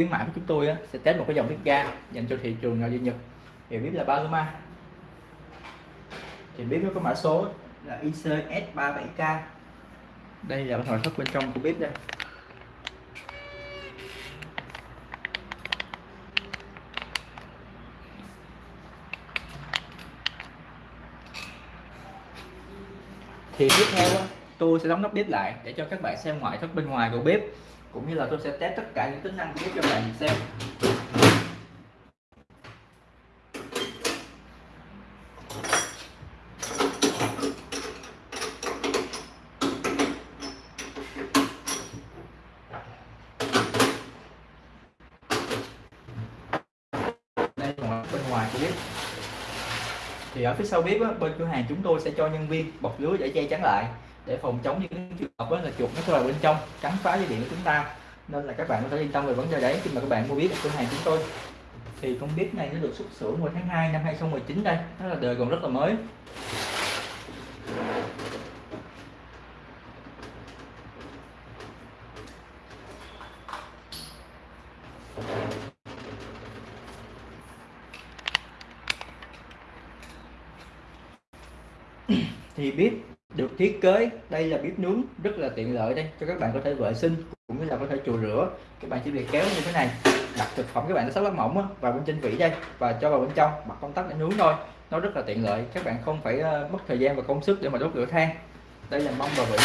khuyến mãi của chúng tôi á, sẽ test một cái dòng bếp ga dành cho thị trường nội địa Nhật. Thì bếp là Paloma. Thì bếp nó có mã số là ICS37K đây là nội thất bên trong của bếp đây. Thì tiếp theo tôi sẽ đóng nắp bếp lại để cho các bạn xem ngoại thất bên ngoài của bếp cũng như là tôi sẽ test tất cả những tính năng của bếp cho bạn xem. Đây là bên ngoài của bếp thì ở phía sau bếp á, bên cửa hàng chúng tôi sẽ cho nhân viên bọc lưới để che chắn lại để phòng chống những trường hợp là chuột nó vào bên trong, cắn phá dây điện của chúng ta. Nên là các bạn có thể yên tâm về vấn đề đấy, khi mà các bạn mua biết ở cửa hàng chúng tôi. Thì con bếp này nó được xuất xưởng vào tháng 2 năm 2019 đây, nó là đời còn rất là mới. Thì bếp thiết kế. Đây là bếp nướng rất là tiện lợi đây cho các bạn có thể vệ sinh cũng như là có thể chùi rửa. Các bạn chỉ việc kéo như thế này đặt thực phẩm các bạn nó sắp lát mỏng vào bên trên vỉ đây và cho vào bên trong bật công tắc để nướng thôi. Nó rất là tiện lợi các bạn không phải ờ, mất thời gian và công sức để mà đốt lửa than. Đây là mông và vỉ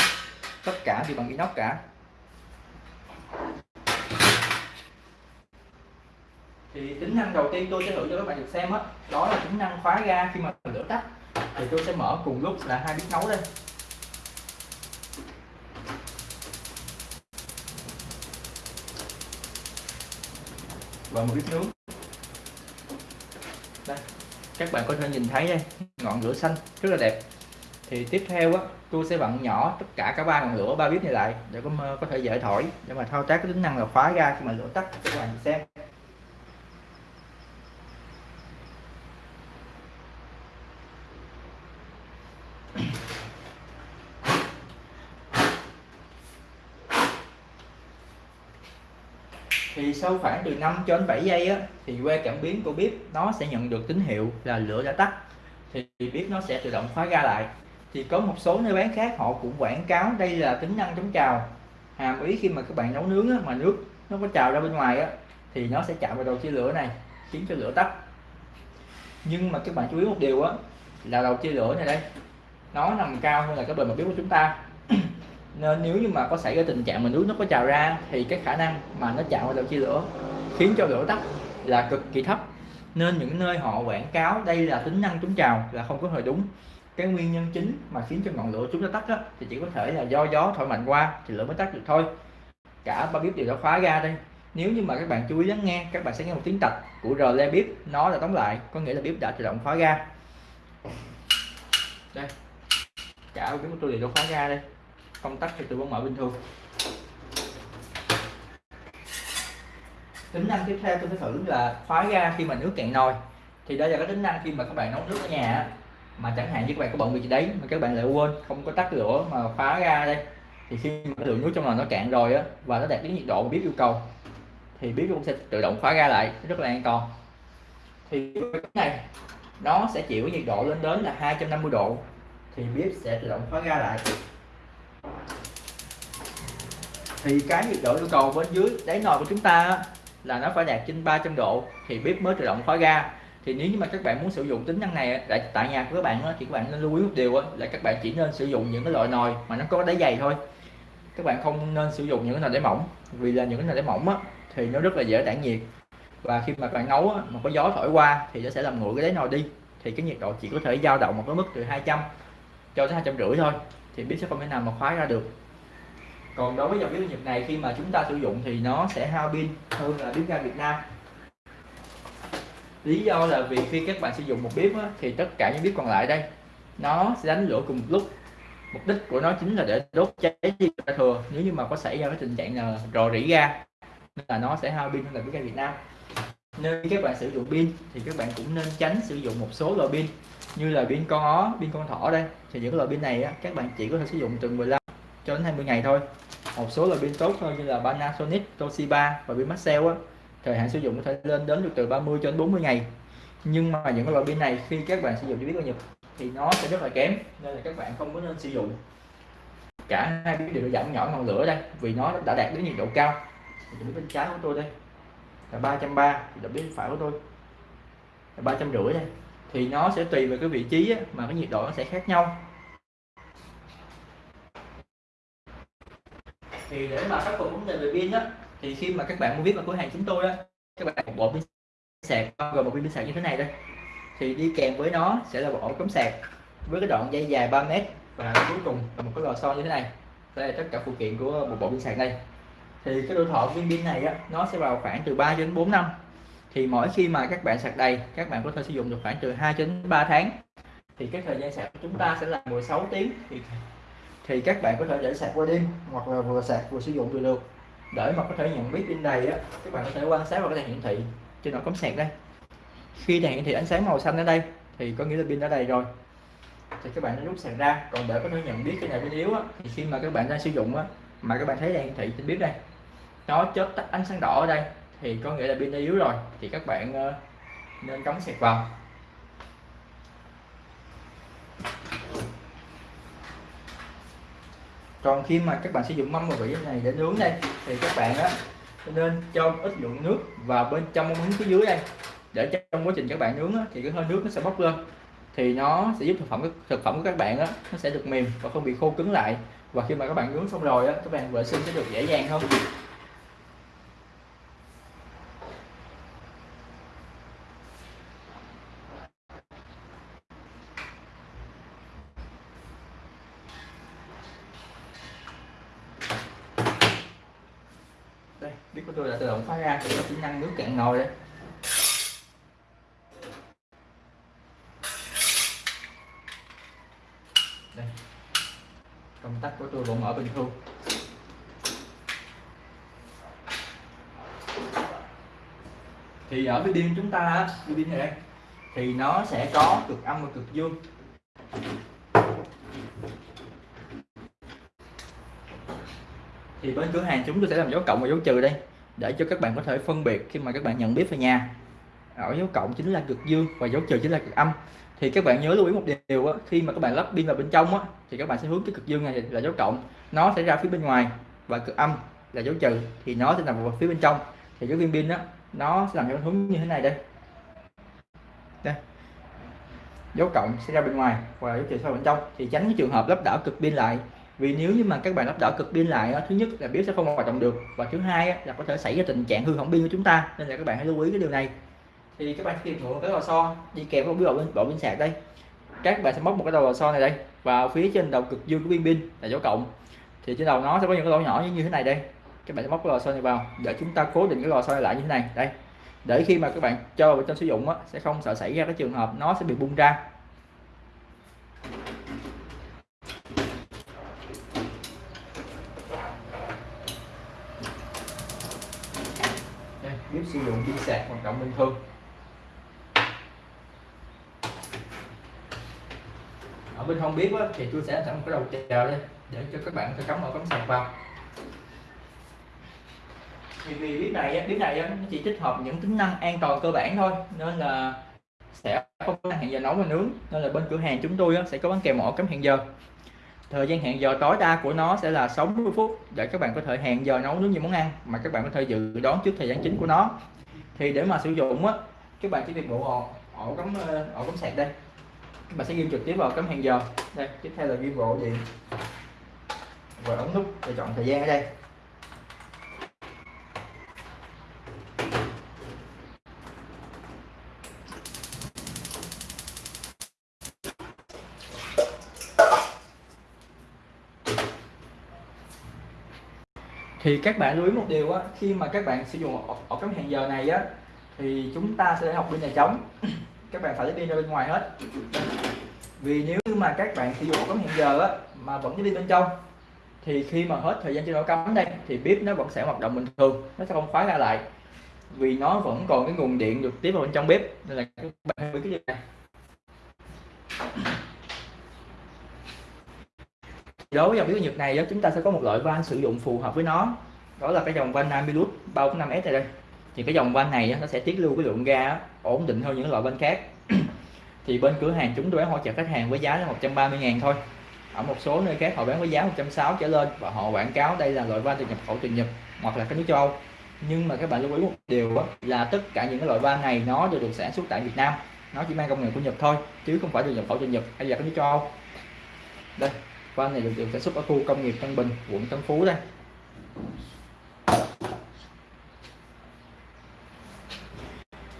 tất cả đều bằng inox cả. Thì tính năng đầu tiên tôi sẽ thử cho các bạn được xem đó, đó là tính năng khóa ga khi mà lửa tắt. Thì tôi sẽ mở cùng lúc là hai bếp nấu đây. Và một ít nướng đây, các bạn có thể nhìn thấy đây, ngọn lửa xanh rất là đẹp. Thì tiếp theo á, tôi sẽ vặn nhỏ tất cả các ba ngọn lửa, ba bếp này lại để có có thể dễ thổi để mà thao tác cái tính năng là khóa ra khi mà lửa tắt, các bạn xem. Thì sau khoảng từ 5 cho đến 7 giây á, thì que cảm biến của bếp nó sẽ nhận được tín hiệu là lửa đã tắt. Thì bếp nó sẽ tự động khóa ga lại. Thì có một số nơi bán khác họ cũng quảng cáo đây là tính năng chống trào. Hàm ý khi mà các bạn nấu nướng á, mà nước nó có trào ra bên ngoài á, thì nó sẽ chạm vào đầu chia lửa này khiến cho lửa tắt. Nhưng mà các bạn chú ý một điều á là đầu chia lửa này đây nó nằm cao hơn là cái bề mặt bếp của chúng ta nên nếu như mà có xảy ra tình trạng mà nước nó có trào ra thì cái khả năng mà nó chạm vào đầu chia lửa khiến cho lửa tắt là cực kỳ thấp. Nên những nơi họ quảng cáo đây là tính năng chống trào là không có hề đúng. Cái nguyên nhân chính mà khiến cho ngọn lửa chúng ta tắt đó, thì chỉ có thể là do gió thổi mạnh qua thì lửa mới tắt được thôi. Cả ba bếp đều đã khóa ra đây. Nếu như mà các bạn chú ý lắng nghe các bạn sẽ nghe một tiếng tạch của rờ le bếp. Nó là đóng lại có nghĩa là bếp đã tự động khóa ra đây. Cả bếp của tôi đều đã khóa ra đây công tắc thì tôi vẫn mở bình thường. Tính năng tiếp theo tôi sẽ thử là khóa ga khi mà nước cạn nồi. Thì đây là cái tính năng khi mà các bạn nấu nước ở nhà mà chẳng hạn như các bạn có bận việc gì đấy mà các bạn lại quên, không có tắt lửa mà khóa ga đây. Thì khi mà lượng nước trong nồi nó cạn rồi á, và nó đạt đến nhiệt độ mà bếp yêu cầu, thì bếp cũng sẽ tự động khóa ga lại, rất là an toàn. Thì cái này, nó sẽ chịu nhiệt độ lên đến là 250 độ, thì bếp sẽ tự động khóa ga lại thì cái nhiệt độ yêu cầu bên dưới đáy nồi của chúng ta là nó phải đạt trên 300 độ thì bếp mới tự động khóa ga. Thì nếu như mà các bạn muốn sử dụng tính năng này tại tại nhà của các bạn thì các bạn nên lưu ý một điều là các bạn chỉ nên sử dụng những cái loại nồi mà nó có đáy dày thôi. Các bạn không nên sử dụng những cái nồi đáy mỏng vì là những cái nồi đáy mỏng á, thì nó rất là dễ tản nhiệt. Và khi mà bạn nấu á, mà có gió thổi qua thì nó sẽ làm nguội cái đáy nồi đi. Thì cái nhiệt độ chỉ có thể dao động một cái mức từ 200 cho tới hai trăm rưỡi thôi thì bếp sẽ không thể nào mà khóa ra được. Còn đối với dòng bếp Nhật này khi mà chúng ta sử dụng thì nó sẽ hao pin hơn là bếp ga Việt Nam. Lý do là vì khi các bạn sử dụng một bếp á, thì tất cả những bếp còn lại đây nó sẽ đánh lửa cùng một lúc. Mục đích của nó chính là để đốt cháy đi thừa. Nếu như mà có xảy ra cái tình trạng là rò rỉ ga nên là nó sẽ hao pin hơn là bếp ga Việt Nam. Nên khi các bạn sử dụng pin thì các bạn cũng nên tránh sử dụng một số loại pin như là pin con ó pin con thỏ đây. Thì những loại pin này á, các bạn chỉ có thể sử dụng từ 15 cho đến 20 ngày thôi. Một số loại pin tốt hơn như là Panasonic Toshiba và pin Maxell á thời hạn sử dụng có thể lên đến được từ 30 cho đến 40 ngày. Nhưng mà những loại pin này khi các bạn sử dụng cho biết bao nhiêu thì nó sẽ rất là kém nên là các bạn không có nên sử dụng. Cả hai biết đều giảm nhỏ ngọn lửa đây vì nó đã đạt đến nhiệt độ cao. Thì bên trái của tôi đây. Là ba trăm ba thì bên phải của tôi. Là ba trăm rưỡi đây thì nó sẽ tùy về cái vị trí á, mà cái nhiệt độ nó sẽ khác nhau. Thì để mà khắc phục vấn đề về pin á thì khi mà các bạn mua biết vào cửa hàng chúng tôi á các bạn một bộ pin sạc gồm một pin sạc như thế này đây. Thì đi kèm với nó sẽ là một ổ cắm sạc với cái đoạn dây dài 3 mét và cuối cùng là một cái lò xo như thế này. Đây là tất cả phụ kiện của một bộ pin sạc đây. Thì cái tuổi thọ viên pin này á, nó sẽ vào khoảng từ 3 đến 4 năm thì mỗi khi mà các bạn sạc đầy các bạn có thể sử dụng được khoảng từ 2 đến 3 tháng. Thì cái thời gian sạc của chúng ta sẽ là 16 tiếng. Thì thì các bạn có thể để sạc qua đêm hoặc là vừa sạc vừa sử dụng được được. Để mà có thể nhận biết pin đầy á các bạn có thể quan sát vào cái đèn hiển thị trên nó cắm sạc đây. Khi đèn hiển thị ánh sáng màu xanh ở đây thì có nghĩa là pin đã đầy rồi. Thì các bạn rút sạc ra. Còn để có thể nhận biết cái này pin yếu á, thì khi mà các bạn đang sử dụng á, mà các bạn thấy đèn hiển thị trên bếp đây. Nó chớp tắt ánh sáng đỏ ở đây thì có nghĩa là pin đã yếu rồi thì các bạn ờ, nên cắm sạc vào. Còn khi mà các bạn sử dụng mâm và vỉ này để nướng đây thì các bạn á nên cho ít lượng nước vào bên trong mâm nướng phía dưới đây. Để trong quá trình các bạn nướng á, thì cái hơi nước nó sẽ bốc lên. Thì nó sẽ giúp thực phẩm thực phẩm của các bạn á, nó sẽ được mềm và không bị khô cứng lại. Và khi mà các bạn nướng xong rồi á, các bạn vệ sinh sẽ được dễ dàng hơn. Đây, biết của tôi là tự động khóa ra thì chỉ năng nước cạn nồi đấy đây. Công tắc của tôi vẫn mở bình thường. Thì ở cái pin chúng ta cái pin này đây, thì nó sẽ có cực âm và cực dương. Thì bên cửa hàng chúng tôi sẽ làm dấu cộng và dấu trừ đây để cho các bạn có thể phân biệt khi mà các bạn nhận biết về nhà. Ở dấu cộng chính là cực dương và dấu trừ chính là cực âm. Thì các bạn nhớ lưu ý một điều á, khi mà các bạn lắp pin vào bên trong á, thì các bạn sẽ hướng cái cực dương này là dấu cộng. Nó sẽ ra phía bên ngoài và cực âm là dấu trừ thì nó sẽ nằm vào phía bên trong. Thì cái viên pin đó nó sẽ làm theo hướng như thế này đây. Đây. Dấu cộng sẽ ra bên ngoài và dấu trừ sau bên trong. Thì tránh cái trường hợp lắp đảo cực pin lại vì nếu như mà các bạn lắp đảo cực pin lại thứ nhất là bếp sẽ không hoạt động được và thứ hai là có thể xảy ra tình trạng hư hỏng pin của chúng ta nên là các bạn hãy lưu ý cái điều này. Thì các bạn sẽ tìm một cái lò xo đi kèm với bộ bên bộ pin sạc đây. Các bạn sẽ móc một cái đầu lò xo này đây vào phía trên đầu cực dương của viên pin là dấu cộng. Thì trên đầu nó sẽ có những cái lỗ nhỏ như thế này đây. Các bạn sẽ móc cái lò xo này vào để chúng ta cố định cái lò xo này lại như thế này đây. Để khi mà các bạn cho vào trong sử dụng á, sẽ không sợ xảy ra cái trường hợp nó sẽ bị bung ra bếp sử dụng pin sạc hoạt động bình thường. Ở bên không bếp thì tôi sẽ sẵn cái đầu chờ đây, để cho các bạn có cắm vào cắm sạc vào. Thì vì bếp này bếp này nó chỉ tích hợp những tính năng an toàn cơ bản thôi, nên là sẽ không có hẹn giờ nấu và nướng, nên là bên cửa hàng chúng tôi sẽ có bán kèm ổ cắm hẹn giờ thời gian hẹn giờ tối đa của nó sẽ là 60 phút để các bạn có thể hẹn giờ nấu nướng những món ăn mà các bạn có thể dự đoán trước thời gian chính của nó. Thì để mà sử dụng á các bạn chỉ việc bộ ổ, ổ cắm ổ cắm sạc đây. Các bạn sẽ ghi trực tiếp vào cắm hẹn giờ. Đây tiếp theo là ghi bộ điện và ấn nút để chọn thời gian ở đây. Thì các bạn lưu ý một điều á, khi mà các bạn sử dụng ổ cắm hẹn giờ này á, thì chúng ta sẽ học bên nhà trống. Các bạn phải lấy pin ra bên ngoài hết. Vì nếu mà các bạn sử dụng ổ cắm hẹn giờ á, mà vẫn đi pin bên trong, thì khi mà hết thời gian trên ổ cắm đây, thì bếp nó vẫn sẽ hoạt động bình thường, nó sẽ không khóa ra lại. Vì nó vẫn còn cái nguồn điện được tiếp vào bên trong bếp, nên là các bạn lưu cái điều này đối với dòng bếp nhật này chúng ta sẽ có một loại van sử dụng phù hợp với nó. Đó là cái dòng van Namilus 345S này đây. Thì cái dòng van này nó sẽ tiết lưu cái lượng ga ổn định hơn những loại van khác. Thì bên cửa hàng chúng tôi bán hỗ trợ khách hàng với giá là 130 ngàn thôi. Ở một số nơi khác họ bán với giá 160 trở lên và họ quảng cáo đây là loại van từ nhập khẩu từ Nhật hoặc là các nước châu Âu. Nhưng mà các bạn lưu ý một điều là tất cả những cái loại van này nó đều được sản xuất tại Việt Nam. Nó chỉ mang công nghệ của Nhật thôi, chứ không phải được nhập khẩu từ Nhật hay là các nước châu Âu. Đây van này được, được sản xuất ở khu công nghiệp Tân Bình quận Tân Phú đây.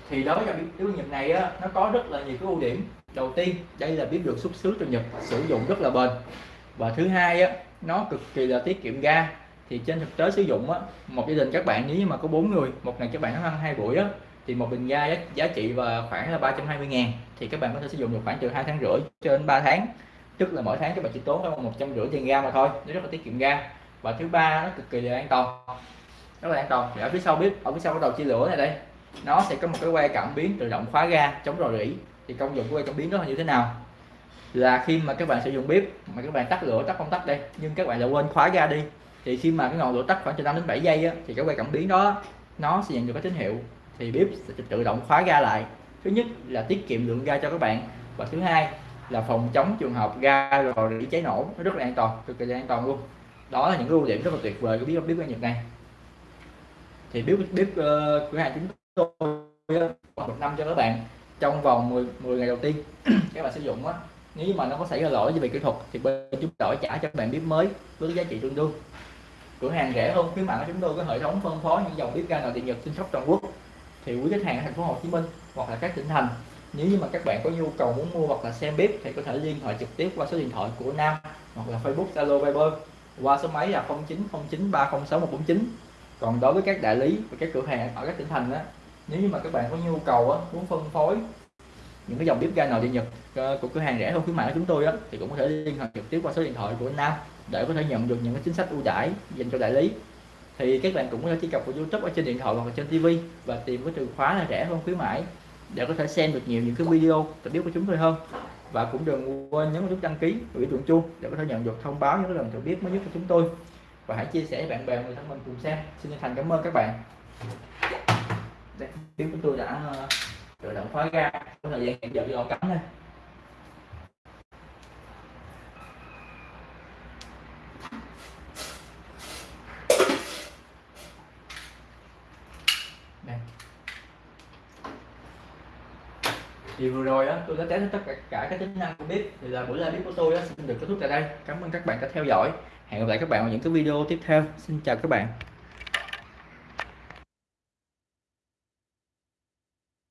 Thì đối với cái nhật này á, nó có rất là nhiều cái ưu điểm. Đầu tiên đây là biết được xuất xứ từ Nhật sử dụng rất là bền. Và thứ hai á, nó cực kỳ là tiết kiệm ga. Thì trên thực tế sử dụng á, một gia đình các bạn nếu như mà có bốn người một ngày các bạn ăn hai buổi á, thì một bình ga giá, giá trị và khoảng là 320 ngàn. Thì các bạn có thể sử dụng được khoảng từ hai tháng rưỡi cho đến 3 tháng tức là mỗi tháng các bạn chỉ tốn khoảng một trăm rưỡi tiền ga mà thôi. Nó rất là tiết kiệm ga. Và thứ ba nó cực kỳ là an toàn. Rất là an toàn. Thì ở phía sau bếp, ở phía sau cái đầu chia lửa này đây nó sẽ có một cái que cảm biến tự động khóa ga chống rò rỉ. Thì công dụng của que cảm biến đó là như thế nào? Là khi mà các bạn sử dụng bếp mà các bạn tắt lửa tắt công tắc đây nhưng các bạn lại quên khóa ga đi thì khi mà cái ngọn lửa tắt khoảng từ 5 đến 7 giây á, thì cái que cảm biến đó nó sẽ nhận được cái tín hiệu. Thì bếp sẽ tự động khóa ga lại. Thứ nhất là tiết kiệm lượng ga cho các bạn. Và thứ hai là phòng chống trường hợp ga rồi rỉ cháy nổ. Nó rất là an toàn cực kỳ an toàn luôn. Đó là những ưu điểm rất là tuyệt vời của bếp bếp ga nhật này thì bếp bếp uh, cửa hàng chúng tôi ờ, một năm cho các bạn trong vòng 10, 10 ngày đầu tiên các bạn sử dụng á nếu mà nó có xảy ra lỗi về kỹ thuật thì bên chúng đổi trả cho các bạn bếp mới với giá trị tương đương. Cửa hàng rẻ hơn khuyến mại của chúng tôi có hệ thống phân phối những dòng bếp ga nội địa nhật trên khắp toàn quốc. Thì quý khách hàng ở thành phố Hồ Chí Minh hoặc là các tỉnh thành nếu như mà các bạn có nhu cầu muốn mua hoặc là xem bếp thì có thể liên hệ trực tiếp qua số điện thoại của Nam hoặc là Facebook Zalo Viber qua số máy là 0909306149 còn đối với các đại lý và các cửa hàng ở các tỉnh thành đó nếu như mà các bạn có nhu cầu á, muốn phân phối những cái dòng bếp ga nồi điện nhật ờ, của cửa hàng rẻ hơn khuyến mại của chúng tôi á, thì cũng có thể liên hệ trực tiếp qua số điện thoại của Nam để có thể nhận được những cái chính sách ưu đãi dành cho đại lý. Thì các bạn cũng có thể truy cập vào YouTube ở trên điện thoại hoặc là trên TV và tìm cái từ khóa là rẻ hơn khuyến mãi để có thể xem được nhiều những cái video tập biết của chúng tôi hơn. Và cũng đừng quên nhấn nút đăng ký và biểu tượng chuông để có thể nhận được thông báo những cái lần tự biết mới nhất của chúng tôi. Và hãy chia sẻ với bạn bè, người thân mình cùng xem. Xin chân thành cảm ơn các bạn. Đây chúng tôi đã ờ, tự động khóa ra. Trong thời gian hiện giờ đi cắm đây. Thì vừa rồi á, tôi đã test tất cả các tính năng của bếp thì là buổi live bếp của tôi á, xin được kết thúc tại đây. Cảm ơn các bạn đã theo dõi. Hẹn gặp lại các bạn ở những cái video tiếp theo. Xin chào các bạn.